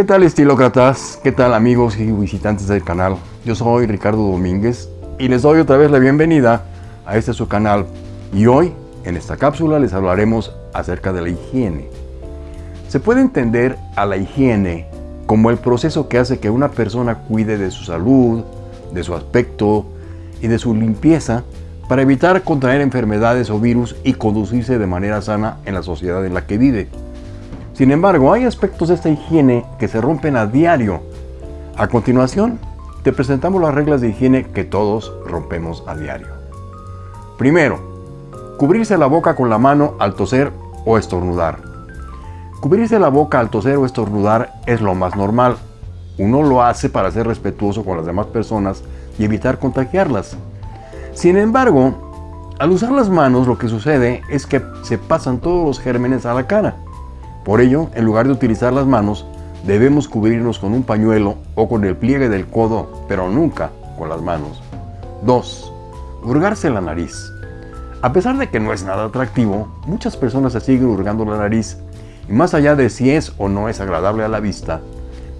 ¿Qué tal estilócratas? ¿Qué tal amigos y visitantes del canal? Yo soy Ricardo Domínguez y les doy otra vez la bienvenida a este su canal. Y hoy, en esta cápsula, les hablaremos acerca de la higiene. Se puede entender a la higiene como el proceso que hace que una persona cuide de su salud, de su aspecto y de su limpieza para evitar contraer enfermedades o virus y conducirse de manera sana en la sociedad en la que vive. Sin embargo, hay aspectos de esta higiene que se rompen a diario. A continuación, te presentamos las reglas de higiene que todos rompemos a diario. Primero, cubrirse la boca con la mano al toser o estornudar. Cubrirse la boca al toser o estornudar es lo más normal. Uno lo hace para ser respetuoso con las demás personas y evitar contagiarlas. Sin embargo, al usar las manos lo que sucede es que se pasan todos los gérmenes a la cara. Por ello, en lugar de utilizar las manos, debemos cubrirnos con un pañuelo o con el pliegue del codo, pero nunca con las manos. 2. Hurgarse la nariz. A pesar de que no es nada atractivo, muchas personas se siguen hurgando la nariz y más allá de si es o no es agradable a la vista,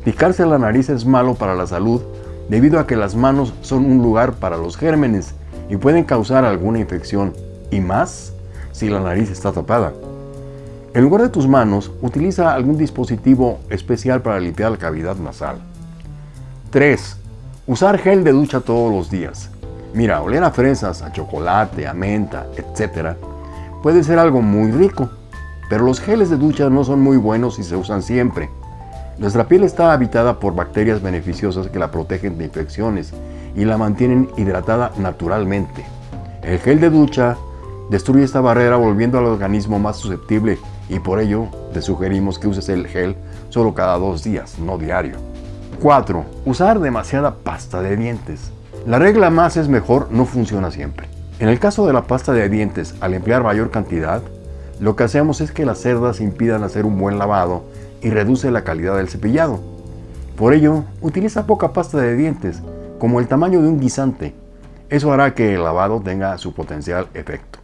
picarse la nariz es malo para la salud debido a que las manos son un lugar para los gérmenes y pueden causar alguna infección, y más si la nariz está tapada. En lugar de tus manos, utiliza algún dispositivo especial para limpiar la cavidad nasal. 3. Usar gel de ducha todos los días. Mira, oler a fresas, a chocolate, a menta, etc. puede ser algo muy rico, pero los geles de ducha no son muy buenos si se usan siempre. Nuestra piel está habitada por bacterias beneficiosas que la protegen de infecciones y la mantienen hidratada naturalmente. El gel de ducha destruye esta barrera volviendo al organismo más susceptible y por ello te sugerimos que uses el gel solo cada dos días, no diario. 4. Usar demasiada pasta de dientes. La regla más es mejor no funciona siempre. En el caso de la pasta de dientes, al emplear mayor cantidad, lo que hacemos es que las cerdas impidan hacer un buen lavado y reduce la calidad del cepillado. Por ello, utiliza poca pasta de dientes, como el tamaño de un guisante. Eso hará que el lavado tenga su potencial efecto.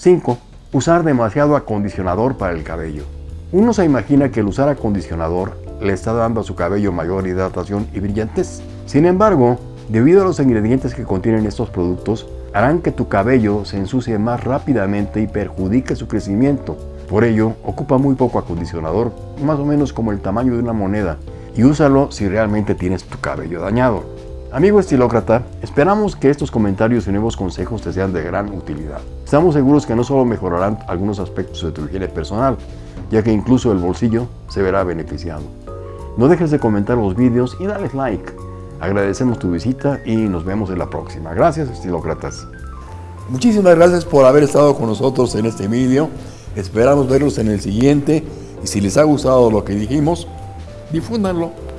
5. Usar demasiado acondicionador para el cabello. Uno se imagina que el usar acondicionador le está dando a su cabello mayor hidratación y brillantez. Sin embargo, debido a los ingredientes que contienen estos productos, harán que tu cabello se ensucie más rápidamente y perjudique su crecimiento. Por ello, ocupa muy poco acondicionador, más o menos como el tamaño de una moneda, y úsalo si realmente tienes tu cabello dañado. Amigo estilócrata, esperamos que estos comentarios y nuevos consejos te sean de gran utilidad. Estamos seguros que no solo mejorarán algunos aspectos de tu higiene personal, ya que incluso el bolsillo se verá beneficiado. No dejes de comentar los vídeos y dale like. Agradecemos tu visita y nos vemos en la próxima. Gracias estilócratas. Muchísimas gracias por haber estado con nosotros en este vídeo. Esperamos verlos en el siguiente y si les ha gustado lo que dijimos, difúndanlo.